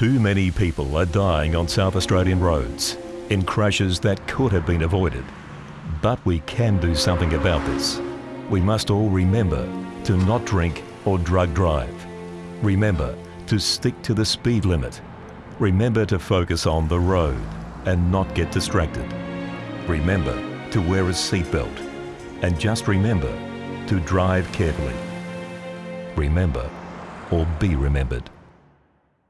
Too many people are dying on South Australian roads in crashes that could have been avoided. But we can do something about this. We must all remember to not drink or drug drive. Remember to stick to the speed limit. Remember to focus on the road and not get distracted. Remember to wear a seatbelt. And just remember to drive carefully. Remember or be remembered.